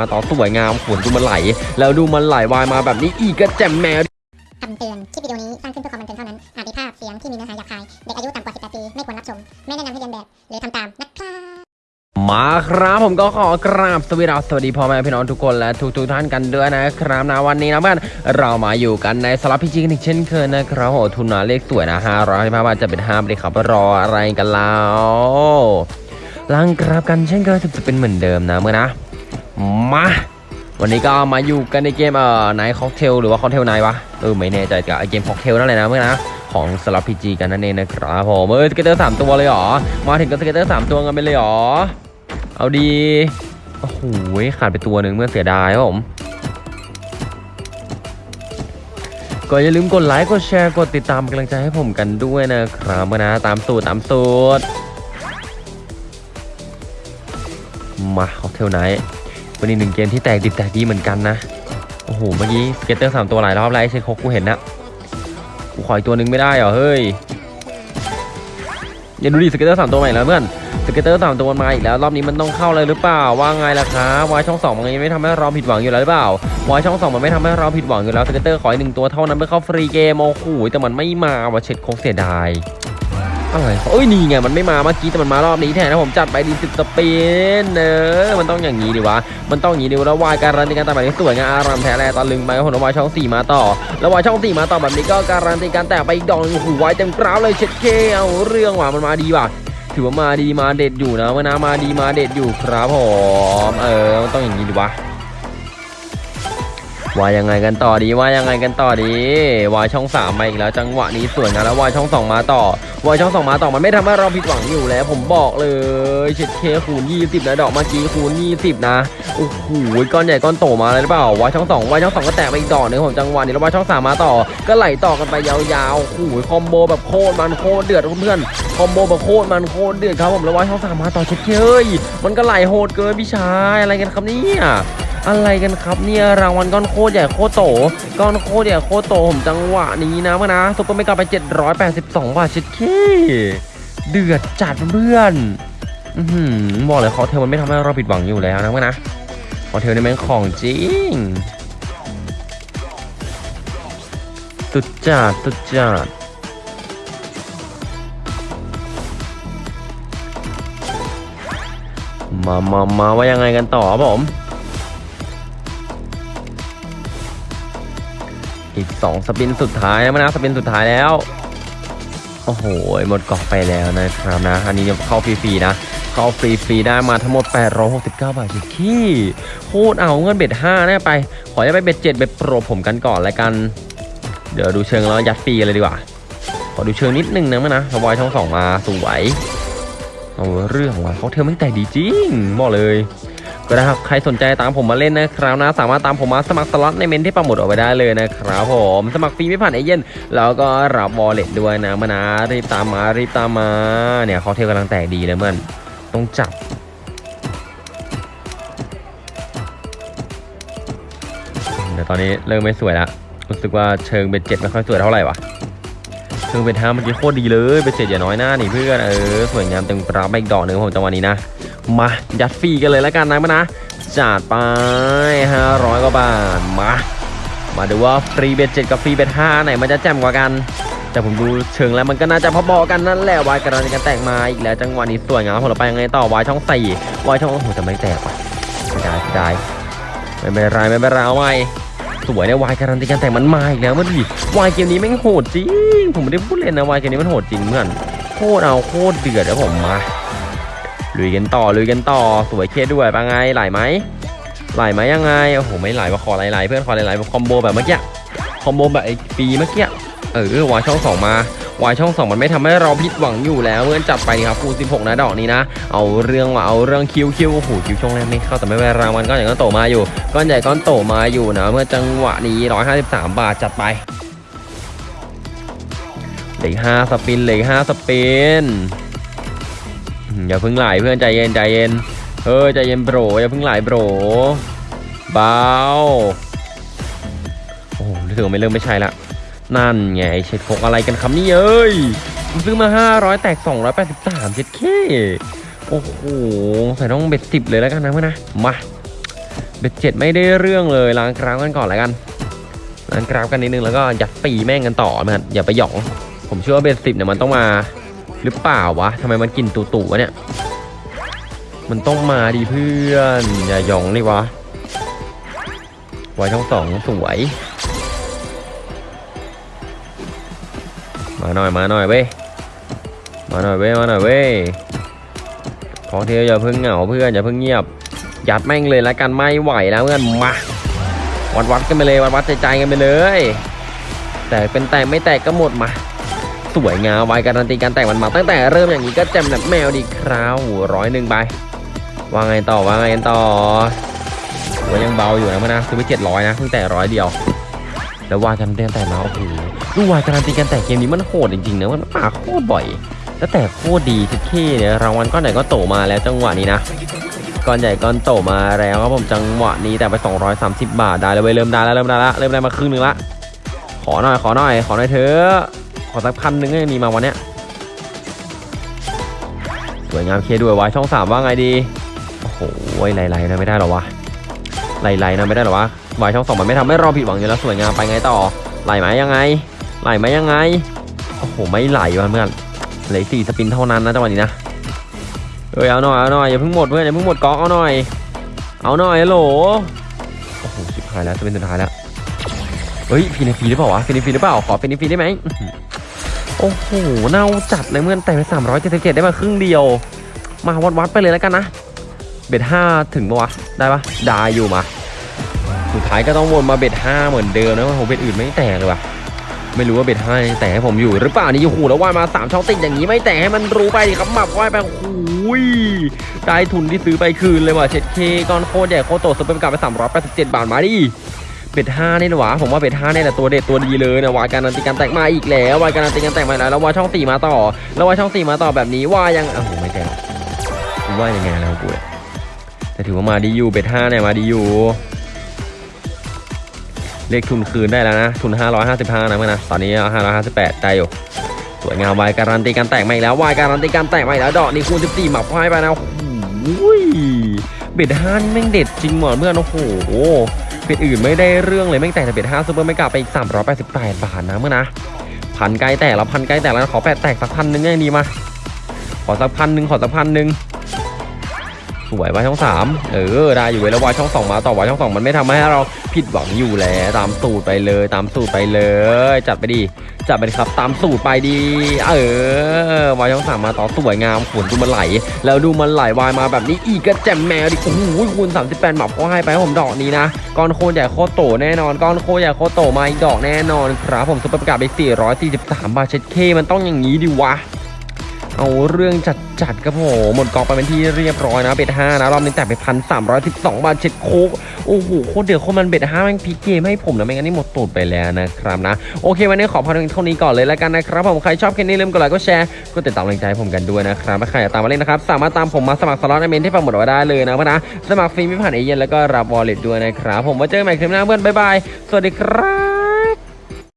มาต่อสวยงามฝนดูมันไหล แล้วดูมันไหลวายมาแบบนี้อีกกระแจมแมวคำเตือนคลิปวิดีโอนี้สร้างขึ้นเพื่อความบันเทิงเท่านั้น อาจมีภาพเสียงที่มีเนื้อหาหยาบคาย เด็กอายุต่ำกว่า 18 ปี ไม่ควรรับชม ไม่แนะนำให้เรียนแบบ หรือทำตามนะครับมาครับผมก็ขอกราบสวัสดีครับสวัสดีพ่อแม่พี่น้องทุกคนและทุกทุกๆท่านกันด้วยนะครับนะวันนี้นะเพื่อนเรามาอยู่กันในสลับพิจิกันอีกเช่นเคยนะครับโอ้ทุนนาเลขสวยนะ5 5 5บาทจะเป็น5เลยครับรออะไรกันแล้วลังกราบกันเช่นเคยจะเป็นเหมือนเดิมนะเพื่อนนะ มาวันนี้ก็มาอยู่กันในเกมเอ่อ Night Cocktail หรือว่า Cocktail Night วะเออไม่แน่ใจกับไอเกมค็อกเทลนั่นแหละนะเพื่อนนะของสล็อต PG กันนั่นเองนะครับผมเออ scatter สามตัวเลยเหรอมาถึงก็ scatter สามตัวกันไปเลยเหรอเอาดีโอ้โหขาดไปตัวหนึ่งเพื่อนเสียดายครับผมก็อย่าลืมกดไลค์กดแชร์กดติดตามกำลังใจให้ผมกันด้วยนะครับเพื่อนนะตามสูตรตามสูตรมา Cocktail Night วันนี้หนึ่งเกมที่แตกดิบแตกดีเหมือนกันนะ โอ้โห เมื่อกี้ scatter สามตัวหลายรอบแล้วไอ้เชนโคกกูเห็นนะกูขออีกตัวหนึ่งไม่ได้เหรอ เฮ้ยอย่าดูดิ scatter สามตัวใหม่แล้วเพื่อน scatter สามตัวมันมาอีกแล้วรอบนี้มันต้องเข้าเลยหรือเปล่าว่าไงล่ะครับวายช่องสองมันยังไม่ทำให้เราผิดหวังอยู่แล้วหรือเปล่าวายช่องสองมันไม่ทำให้เราผิดหวังอยู่แล้ว scatter ขออีกหนึ่งตัวเท่านั้นเพื่อเข้า free game โอ้โหแต่มันไม่มาว่ะเช็ดโคกเสียดาย อะไรเอ้ยนี่ไงมันไม่มาเมื่อกี้แต่มันมารอบนี้แทนนะผมจัดไปดีสิบสปินเออมันต้องอย่างนี้ดิวะมันต้องอย่างนี้ดิวแล้ววายการันตีการแตกแบบนี้สวยงามอารามแท้แลตะลึงไปครับผมแล้วายช่องสี่มาต่อ แล้ววายช่องสี่มาต่อแบบนี้ก็การันตีการแตกไปอีกดอกหนึงโอ้โหวายเต็มกราฟเลยเช็ดเคเอาเรื่องว่ะมันมาดีว่ะถือว่ามาดีมาเด็ดอยู่นะเมื่อนะมาดีมาเด็ดอยู่ครับผมเออมันต้องอย่างนี้ดิวะ ว่ายังไงกันต่อดีว่ายังไงกันต่อดีวายช่องสามมาอีกแล้วจังหวะนี้สวยงามแล้ววายช่องสองมาต่อวายช่องสองมาต่อมันไม่ทำให้เราผิดหวังอยู่แล้ว ผมบอกเลยเช็ดเคคูณ20นะดอกเมื่อกี้คูณ20นะโอ้โหก้อนใหญ่ก้อนโตมาเลยหรือเปล่าวายช่องสองวายช่องสองก็แตกไปอีกดอกหนึงของจังหวะนี้แล้ววายช่องสามมาต่อ ก็ไหลต่อกันไปยาวๆโอ้โหคอมโบแบบโคตรมันโคตรเดือดเพื่อนๆคอมโบแบบโคตรมันโคตรเดือดครับผมแล้ววายช่องสามมาต่อเช็ดเคยมันก็ไหลโหดเกินพี่ชายอะไรกันครับเนี่ย อะไรกันครับเนี่ยรางวัลก้อนโคตรใหญ่โคตรโตก้อนโคตรใหญ่โคตรโตผมจังหวะนี้นะมานะ super mega ไป 782 บาทชิดเคเดือดจัดเพื่อนอือหือบอกเลยคอเทลมันไม่ทำให้เราผิดหวังอยู่แล้วนะมานะคอเทลนี่แม่งของจริงสุดจัดสุดจัดมามามาว่ายังไงกันต่อผม อีก 2 สปินสุดท้ายนะมนะสปินสุดท้ายแล้ว โอ้โห หมดกองไปแล้วนะครับนะ อันนี้เนี่ยเข้าฟรีๆนะ เข้าฟรีๆได้มาทั้งหมด 869 บาทขี้โคตรเอาเงินเบ็ด5นะไป ขอจะไปเบ็ด 7 เบ็ดโปรผมกันก่อนแล้วกัน เดี๋ยวดูเชิงแล้วยัดฟรีเลยดีกว่า ขอดูเชิงนิดนึงนะมะนะสวายช่องสองมาสวยเอาเรื่องว่ะเขาเทลไม่งแตกดีจริงบอกเลย ก็นะครับใครสนใจตามผมมาเล่นนะครับนะสามารถตามผมมาสมัครสล็อตในเมนต์ที่ปักหมุดเอาไว้ได้เลยนะครับผมสมัครฟรีไม่ผ่านเอเย่นต์แล้วก็รับ wallet ด้วยนะมานะรีบตามมารีบตามมาเนี่ยเขาเทลกำลังแตกดีเลยเพื่อนต้องจับเดี๋ยวตอนนี้เริ่มไม่สวยละรู้สึกว่าเชิง bet เจ็ดไม่ค่อยสวยเท่าไหร่วะเชิง bet ห้าเมื่อกี้โคตรดีเลย bet เจ็ดอย่าน้อยหน้านี่เพื่อนเออสวยงามเต็มกราฟไปอีกดอกหนึ่งของจังหวะนี้นะ มายัดฟรีกันเลยแล้วกันนะมานะจัดไป 500 กว่าบาท มา มาดูว่าฟรี bet เจ็ดกับฟรี bet ห้าไหนมันจะแจ่มกว่ากัน แต่ผมดูเชิงแล้วมันก็น่าจะพอๆกันนั่นแหละวายกระดานกันแตกมาอีกแล้วจังหวะนี้สวยงามผมเราไปยังไงต่อวายช่องสี่วายช่องโอ้โหแต่ไม่แตกว่ะไม่ได้ได้ไม่เป็นไรไม่เป็นไรเอาไว้สวยเนี่ยวายการันตีการแตกมันมาอีกแล้วมันดิวายเกมนี้แม่งโหดจริง ผมไม่ได้พูดเล่นนะวายเกมนี้มันโหดจริงเพื่อนโคตรเอาโคตรเดือดแล้วผมมา ลุยกันต่อลุยกันต่อสวยเคด้วยปะไงไหลไหมไหลไหมยังไงโอ้โหไม่ไหลว่ะขอไหลๆเพื่อนขอไหลๆ combo แบบเมื่อกี้ combo แบบไอปีเมื่อกี้เออวายช่องสองมาวายช่องสองมันไม่ทำให้เราผิดหวังอยู่แล้วเพื่อนจับไปครับคูณ16 นะดอกนี้นะ เอาเรื่องว่ะเอาเรื่องคิวคิวโอ้โหคิวช่วงแรกไม่เข้าแต่ไม่เป็นไรางวัลก้อนใหญ่ก้อนโตมาอยู่ก้อนใหญ่ก้อนโตมาอยู่นะ เมื่อจังหวะนี้ 153 บาทจัดไปเหลือห้าสปินเหลือห้าสปิน อย่าเพิ่งไหลเพื่อนใจเย็นใจเย็นเออใจเย็นโบรอย่าเพิ่งไหลโบรเบาโอ้โหรู้สึกว่าไม่เริ่มไม่ใช่ละนั่นไงเช็ดโคกอะไรกันครับนี่เอ้ยผมซื้อมา 500 แตก 283เช็ดเคโอ้โหใส่ต้องเบ็ดสิบเลยแล้วกันนะเพื่อนนะมาเบ็ดเจ็ดไม่ได้เรื่องเลยล้างกราฟกันก่อนแล้วกันล้างกราฟกันนิดนึงแล้วก็ยัดปีแม่งกันต่อมันอย่าไปหยอง ผมเชื่อว่าเบ็ดสิบเนี่ยมันต้องมา หรือเปล่าวะทำไมมันกินตุ่ๆวะเนี่ย มันต้องมาดิเพื่อน อย่าหยองเลยวะไว้ช่องสองสวย มาหน่อยมาหน่อยเว้ย มาหน่อยเว้ยมาหน่อยเว้ย ของเทียวอย่าเพิ่งเหงาเพื่อนอย่าเพิ่งเงียบ ยัดแม่งเลยละกันไม่ไหวแล้วเพื่อนมาวัดวัดกันไปเลยวัดวัดใจใจกันไปเลย แต่เป็นแตกไม่แตกก็หมดมา สวยงามไว้การันตีการแตกมันมาตั้งแต่เริ่มอย่างนี้ก็แจมแบบแมวดีคราวร้อยหนึ่งไปว่าไงต่อว่าไงต่อว่ายังเบาอยู่นะเพื่อนนะซื้อไปเจ็ดร้อยนะเพิ่งแต่ร้อยเดียว แล้ววาการันตีการแตกมาโอ้โหดูวาการันตีการแตกเกมนี้มันโหดจริงๆนะมันมาโคตรบ่อยแล้วแต่โคตรดีทุกที่เนี่ยรางวัลก้อนไหนก็โตมาแล้วจังหวะนี้นะก้อนใหญ่ก้อนโตมาแล้วครับผมจังหวะนี้แต่ไป 230 บาทได้แล้วเว้ยเริ่มได้แล้วเริ่มได้แล้วเริ่มได้มาครึ่งหนึงละขอหน่อยขอหน่อยขอหน่อยเถอะ อสักพันหนึ่งก็ยังมีมาวันเนี้ยสวยงามเคด้วยวะช่องสามว่าไงดี โอ้โหไหลๆนะไม่ได้หรอวะไหลๆนะไม่ได้หรอวะวายช่องสองมันไม่ทำให้เราผิดหวังอยู่แล้วสวยงามไปไงต่อไหลไหมยังไงไหลไหมยังไงโอ้โหไม่ไหลว่ะเพื่อนเหลือสี่สปินเท่านั้นนะจังหวะนี้นะเอ้ยเอาหน่อยเอาหน่อยอย่าเพิ่งหมดเพื่อนอย่าเพิ่งหมดก๊อกเอาหน่อย เอาหน่อยโหลโอ้โหชิบหายแล้วสปินสุดท้ายแล้วเฮ้ยฟีนฟีหรือเปล่าวะฟีนฟีหรือเปล่าขอฟีนฟีได้ไหม โอ้โห เน่าจัดเลยเมื่อนแต่ไปสามร้อยเจ็ดสิบเจ็ดได้มาครึ่งเดียว มาวัดวัดๆไปเลยแล้วกันนะ bet ห้าถึงปะวะ ได้ปะได้อยู่มา สุดท้ายก็ต้องวนมา bet ห้าเหมือนเดิมนะว่าผม bet อื่นไม่แตกเลยว่ะ ไม่รู้ว่า bet ห้าแตกให้ผมอยู่หรือเปล่านี่โอ้โหแล้วว่ายมาสามช่องติดอย่างนี้ไม่แตกให้มันรู้ไปดิครับหมับว่ายไปโอ้ยได้ทุนที่ซื้อไปคืนเลยว่ะเช็ดเข้ก้อนโคตรใหญ่โคตรโตซื้อไปกลับไปสามร้อยแปดสิบเจ็ดบาทมาดิ bet ห้านี่นะวะผมว่า bet ห้านี่แหละตัวเด็ดตัวดีเลยนะวายการันตีการแตกมาอีกแล้ววายการันตีการแตกมาแล้วแล้ววายช่องสี่มาต่อ แล้ววายช่องสี่มาต่อแบบนี้ว่ายังโอ้โหไม่แตกกูว่ายังไงแล้วกูแต่ถือว่ามาดีอยู่เบ็ดห้าเนี่ยมาดีอยู่เรียกทุนคืนได้แล้วนะ ทุน 555 นะเมื่อนะตอนนี้ 558ได้อยู่สวยงามวายการันตีการแตกมาอีกแล้ววายการันตีการแตกมาอีกแล้วดอกนี้คูณ14หมับควายไปนะโอ้โหเบ็ดห้านี่แม่งเด็ดจริงหมดเพื่อนโอ้โห เบ็ดอื่นไม่ได้เรื่องเลยแม่งแตกแต่เบ็ดห้าซูเปอร์ไม่กลับไปอีกสามร้อยแปดสิบแปดบาทนะเมื่อนะพันไกลแตกแล้วพันไกลแตกแล้วขอแปดแตกสักพันหนึ่งยังดีมาขอสักพันหนึ่งขอสักพันหนึ่ง สวยวายช่องสามเออได้อยู่เว้ยแล้ววายช่องสองมาต่อวายช่องสองมันไม่ทำให้เราผิดหวังอยู่แล้วตามสูตรไปเลยตามสูตรไปเลย จัดไปดีจัดไปครับตามสูตรไปดีเออวายช่องสามมาต่อสวยงามฝนดูมันไหล แล้วดูมันไหลวายมาแบบนี้อีกก็แจ่มแมวดิโอ้โหคูณ38หมับก็ให้ไปให้ผมดอกนี้นะก้อนโคใหญ่โคตโตแน่นอนก้อนโคใหญ่โคตโตมาอีกดอกแน่นอนครับผมซุปเปอร์ประกาศไป443บาทเช็ดเข้มันต้องอย่างนี้ดิวะ เอาเรื่องจัดจัดๆครับผมหมดกองไปเป็นที่เรียบร้อยนะ bet ห้านะรอบนี้แตกไปพันสามร้อยสิบสองบาทเช็ดโคตรโอ้โหโคตรเดือดโคตรมัน bet ห้าแม่งพลิกเกมให้ผมนะไม่งั้นนี่หมดตูดไปแล้วนะครับนะโอเควันนี้ขอพอเท่านี้ก่อนเลยแล้วกันนะครับผมใครชอบคลิปนี้ลืมกดไลค์กดแชร์กดติดตามกำลังใจผมกันด้วยนะครับถ้าใครอยากตามมาเล่นนะครับสามารถตามผมมาสมัครสล็อตในเมนต์ที่ปักหมุดไว้ได้เลยนะเพื่อนนะสมัครฟรีไม่ผ่านเอเย่นต์แล้วก็รับ wallet ด้วยนะครับผมไว้เจอกันใหม่คลิปหน้าเพื่อนบ๊ายบายสวัสดีครับ